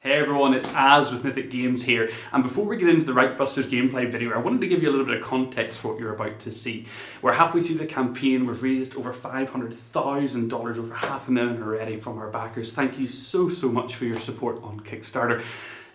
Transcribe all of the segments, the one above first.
Hey everyone, it's Az with Mythic Games here, and before we get into the Reichbusters gameplay video, I wanted to give you a little bit of context for what you're about to see. We're halfway through the campaign, we've raised over $500,000, over half a million already from our backers. Thank you so, so much for your support on Kickstarter.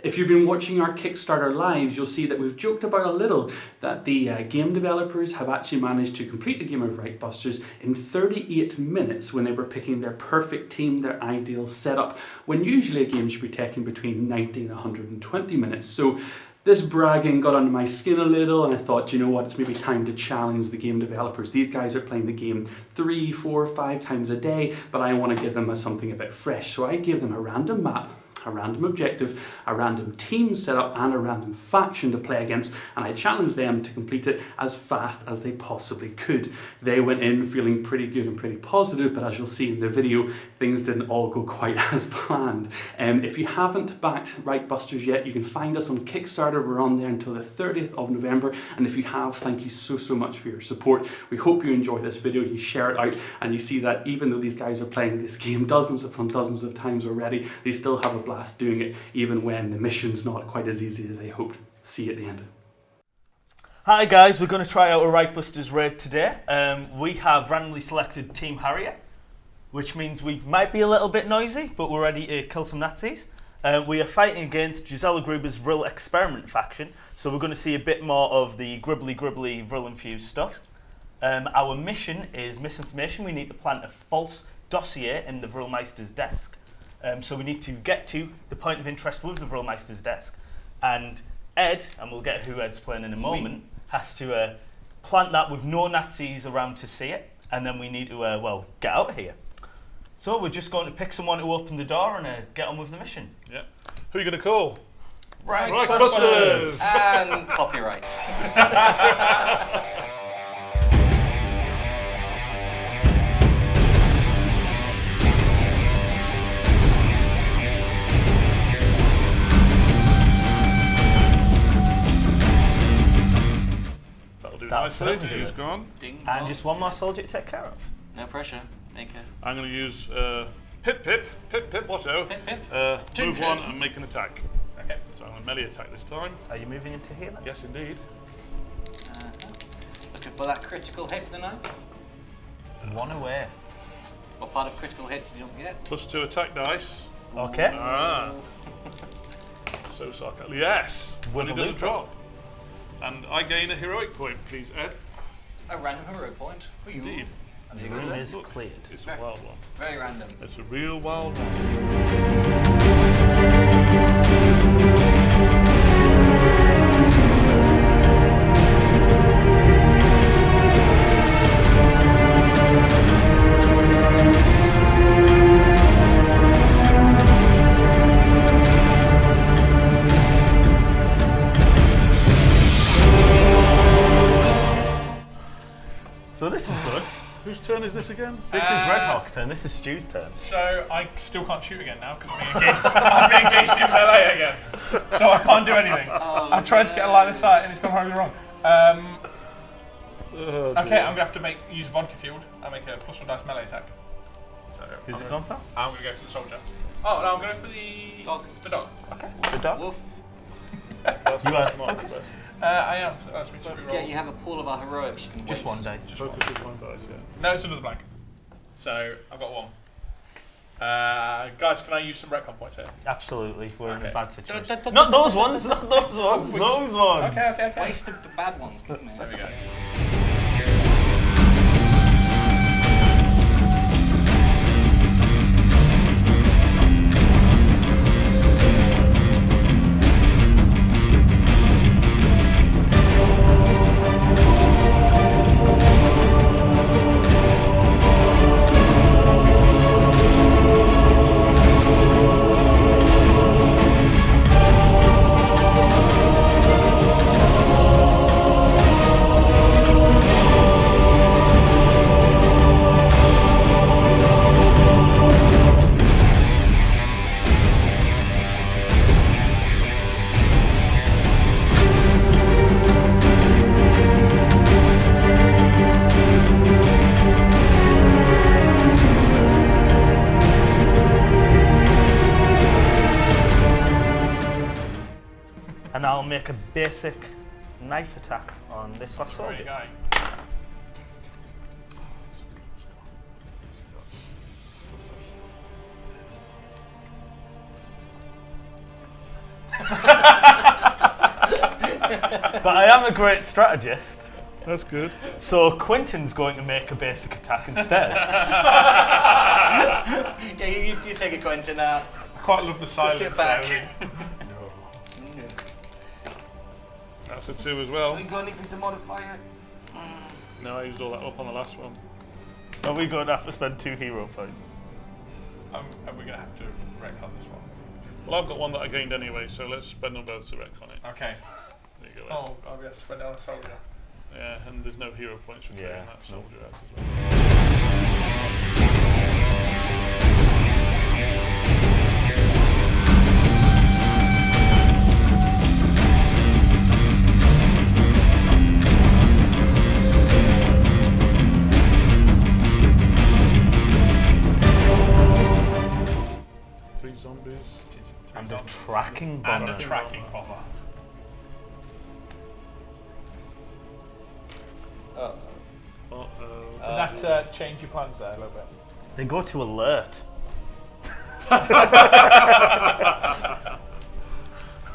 If you've been watching our Kickstarter lives, you'll see that we've joked about a little that the uh, game developers have actually managed to complete the game of Reichbusters in 38 minutes when they were picking their perfect team, their ideal setup, when usually a game should be taking between 90 and 120 minutes. So this bragging got under my skin a little and I thought, you know what, it's maybe time to challenge the game developers. These guys are playing the game three, four, five times a day, but I want to give them something a bit fresh. So I gave them a random map a random objective, a random team setup and a random faction to play against and I challenged them to complete it as fast as they possibly could. They went in feeling pretty good and pretty positive but as you'll see in the video things didn't all go quite as planned. Um, if you haven't backed Reichbusters yet you can find us on Kickstarter, we're on there until the 30th of November and if you have thank you so so much for your support. We hope you enjoy this video, you share it out and you see that even though these guys are playing this game dozens upon dozens of times already they still have a doing it even when the mission's not quite as easy as they hoped. See at the end. Hi guys, we're going to try out a Reichbusters raid today. Um, we have randomly selected Team Harrier, which means we might be a little bit noisy, but we're ready to kill some Nazis. Uh, we are fighting against Gisela Gruber's Vril Experiment faction, so we're going to see a bit more of the gribbly gribbly Vril infused stuff. Um, our mission is misinformation. We need to plant a false dossier in the Vril Vrilmeister's desk. Um, so we need to get to the point of interest with the Vrilmeister's desk. And Ed, and we'll get who Ed's playing in a moment, has to uh, plant that with no Nazis around to see it. And then we need to, uh, well, get out of here. So we're just going to pick someone to open the door and uh, get on with the mission. Yeah. Who are you going to call? Right, Reichbusters! and copyright. That'll do That'll nicely. certainly do gone. Ding And just one more soldier to take care of. No pressure. Make a I'm going to use uh, Pip Pip, Pip Pip Watto. Pip, pip. Uh, Two move pip. one and make an attack. Okay. So I'm going to melee attack this time. Are you moving into here then? Yes, indeed. Uh-huh. Looking for that critical hit tonight. One away. What part of critical hit did you not get? Plus two attack dice. Okay. Ah. so sarcastic. Yes. With When it a does a drop. And I gain a heroic point, please, Ed. A random heroic point for you. Indeed. And The there goes room it. is cleared. It's a wild one. Very random. It's a real wild one. Turn is this again? This is Red Hawk's turn. This is Stu's turn. So I still can't shoot again now because I've been engaged, I've been engaged in melee again. So I can't do anything. I've tried to get a line of sight and it's gone horribly wrong. Um, Oh, okay, dear. I'm gonna have to make use vodka fueled. I make a plus one dice melee attack. So Who's I'm it gone for? I'm gonna go for the soldier. Oh no, I'm going for the Dog. The dog. Okay. The dog. Woof. That's You are smart, focused? Uh, I am. So that's me to Don't reroll. forget you have a pool of our heroics you can Just waste. one dice. but Focus with one dice, yeah. No, it's another blank. So I've got one. Uh, guys, can I use some retcon points here? Absolutely. We're in a bad situation. Dun, dun, Not dun, those ones. Not those ones. Those ones. Okay, okay, okay. Waste of the bad ones. Come There we go. And I'll make a basic knife attack on this last Sorry, soldier. guy. But I am a great strategist. That's good. So Quentin's going to make a basic attack instead. Yeah, you, you, you take it, Quentin. Uh, I quite love the silence. sit there, back. That's a two as well. we got anything to modify it? No, I used all that up on the last one. Are we going to have to spend two hero points? Um, are we going to have to wreck on this one? Well, I've got one that I gained anyway, so let's spend them both to wreck on it. Okay. There you go. Ed. Oh, I'll be able to spend it on a soldier. Yeah, and there's no hero points for Yeah, trading that no. soldier out as well. Change your plans there a little bit? They go to alert.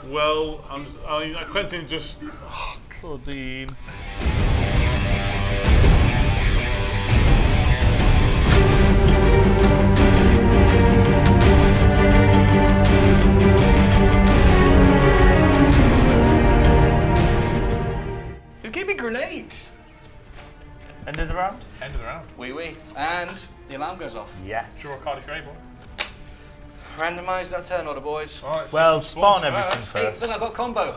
Well, I'm, I, I uh, Quentin just. Oh, Claudine. who gave me grenades? End of the round? End of the round. Wee wee. And the alarm goes off. Yes. Draw a card if you're able. Randomise that turn order, boys. All right, so Well, some spawn everything first. Hey, first. look, I've got combo.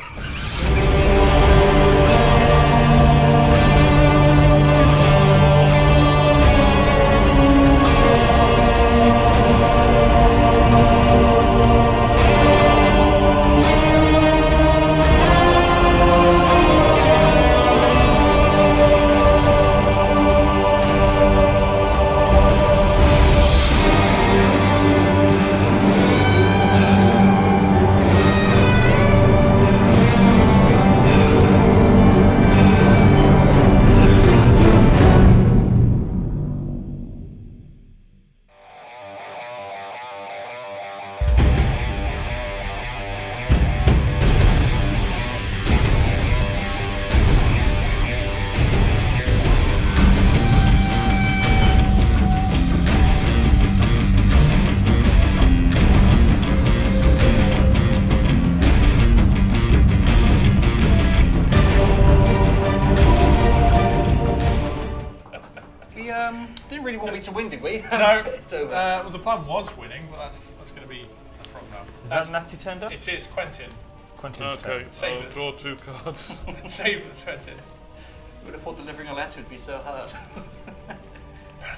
No, it's over. Uh, well, the plan was winning, but that's that's going to be a problem now. Is That's- that Nazi turned up? It is Quentin. Quentin's Okay, turn. Save I'll us. draw two cards. Save us, Quentin. Who would have thought delivering a letter would be so hard?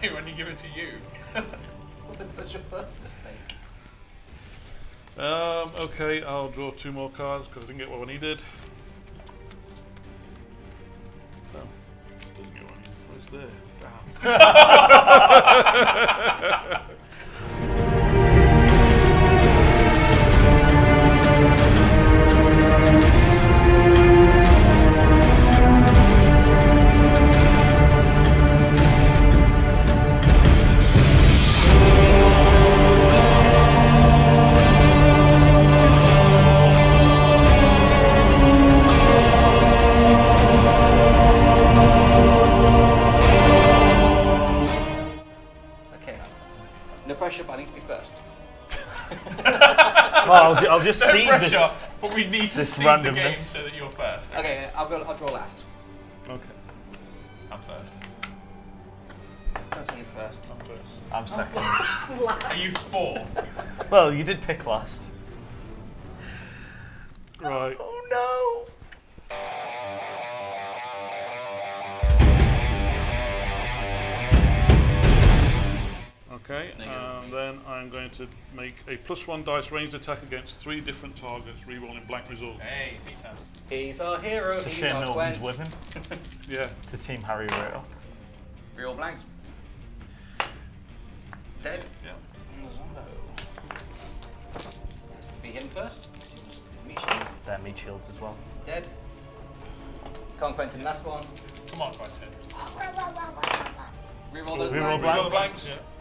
when you give it to you. That's your first mistake. um, okay, I'll draw two more cards because I didn't get what I needed. No, just doesn't get what I needed. It's there. Damn. Okay. No pressure, but I need to be first. Oh, I'll, ju- I'll just No see pressure, this. but we need to this see the game randomness. so that you're first. Okay, I'll go. I'll draw last. Okay, I'm third. Don't you first. I'm first. I'm second. Are you fourth? Well, you did pick last. Right. Oh Okay, and then I'm going to make a plus one dice ranged attack against three different targets, rerolling blank results. Hey, Theta. no! He's our hero. It's a He's shame our no Gwent. with him Yeah. to Team Harry right off. Real blanks. Dead. Yeah. And the Zombo. Has to be him first. Meat shield. They're meat shields as well. Dead. Come on, Quentin, last one. Come on, Quentin. Reroll those Reroll blanks. Roll the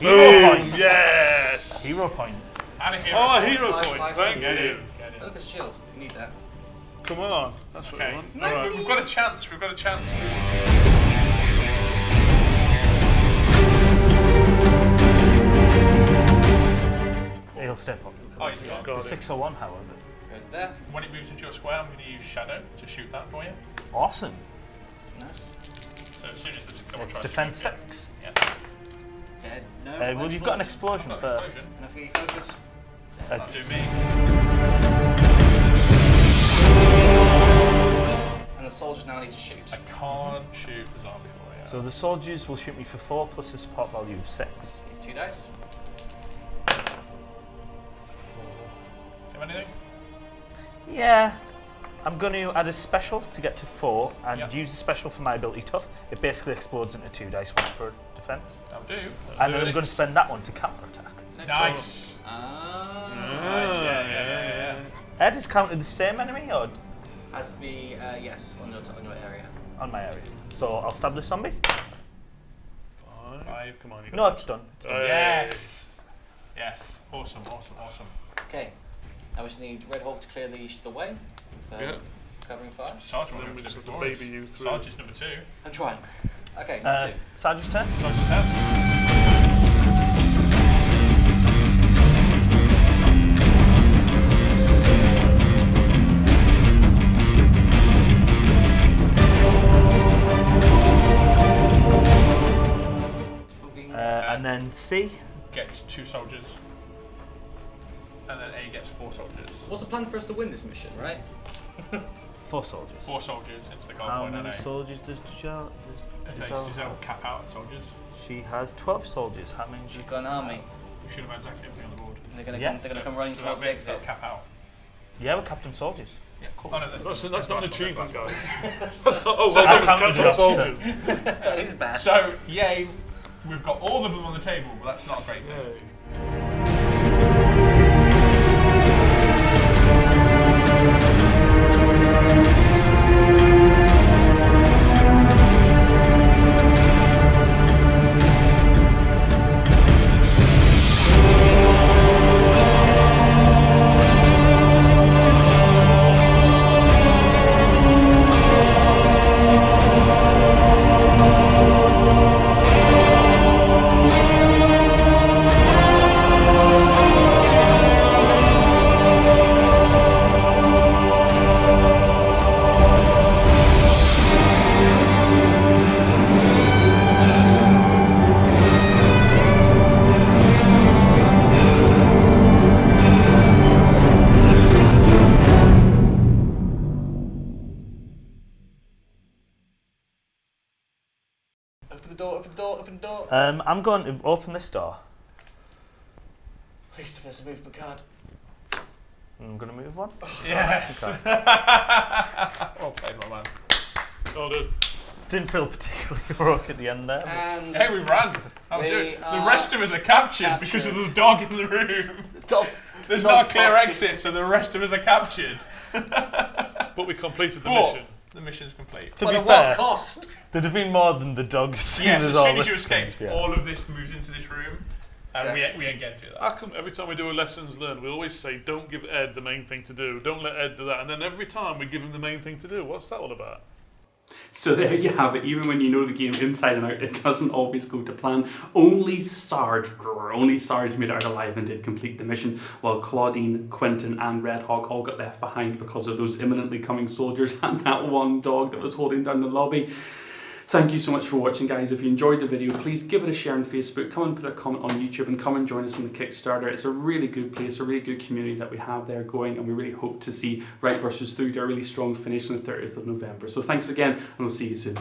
blanks. Hero point. Yes! Hero point. And a hero. Oh, a hero Five, point. five, Thank two. Get you. in. Get in. Look at the shield. You need that. Come on. That's what Okay. we want. All right. We've got a chance. We've got a chance. He'll step up. Oh, he's got. Got The it. 601, however. Go to there. When it moves into your square, I'm going to use Shadow to shoot that for you. Awesome. Nice. So as soon as the six double It's to defense shoot you- 6. Yeah. Dead. No. Uh, well, you've got an explosion Not first. explosion. Enough for your focus. Uh, do me. And the soldiers now need to shoot. I can't shoot the zombie boy. so the soldiers will shoot me for 4 plus a support value of 6. Two dice. Do you have anything? Yeah. I'm going to add a special to get to 4 and Yep. use the special for my ability tough. It basically explodes into 2 dice once per defense. That'll do. And then I'm going to spend that one to counter attack. Nice. Ah. Nice. Yeah, yeah, yeah, yeah. Ed is counted the same enemy or Has to be uh, yes on your on your area. on my area? So I'll stab the zombie. Five. Five. Come on. You No, it's done. It's done. Hey. Yes. Yes. Awesome. Awesome. Awesome. Okay. Now we just need Red Hawk to clear the, the way for Yeah. covering fire. Sergeant Then will we go just for have the to doors. baby you through. Sergeant's number two. I'm trying. Okay. Uh, two. Sergeant's turn. Sergeant's turn. Uh, and then C, Gets two soldiers. And then A gets four soldiers. What's the plan for us to win this mission, right? four soldiers. Four soldiers into the goal How point and many A. soldiers does Giselle, does Is Giselle Giselle have? cap out soldiers? She has 12 soldiers. How many? She's got an army. We should have exactly everything on the board. And they're gonna Yeah. come. They're gonna So- come running so towards the makes it exit. cap out. Yeah, we're Captain Soldiers. Yeah, cool. Oh, no, that's, That's, that's not an achievement, guys. that's not, oh, So well I done, Captain Soldiers. that is bad. So, yay, we've got all of them on the table, but that's not a great thing. Hey. The door. Open the door. Open the door. Um, I'm going to open this door. Please tell us to move card. I'm going to move one. Yes. Okay. well played, my man. Oh, good. Didn't feel particularly heroic at the end there. And Hey, we ran. I'm We doing. The rest of us are captured, because of captured. the dog in the room. dog. There's Dog not a clear barking. exit, so the rest of us are captured. But we completed the But mission. The mission's complete. to But be at fair, what cost? there'd have been more than the dogs. as soon Yes, as as soon as you this escaped, yeah. all of this moves into this room, and we, Exactly. we ain't getting through that. How come every time we do a lessons learned, we always say, don't give Ed the main thing to do, don't let Ed do that, and then every time we give him the main thing to do. What's that all about? So there you have it. Even when you know the game inside and out, it doesn't always go to plan. Only Sarge, only Sarge made it out alive and did complete the mission, while Claudine, Quentin, and Red Hawk all got left behind because of those imminently coming soldiers and that one dog that was holding down the lobby. Thank you so much for watching, guys. If you enjoyed the video, please give it a share on Facebook. Come and put a comment on YouTube and come and join us on the Kickstarter. It's a really good place, a really good community that we have there going, and we really hope to see Reichbusters through to a really strong finish on the 30th of November. So thanks again, and we'll see you soon.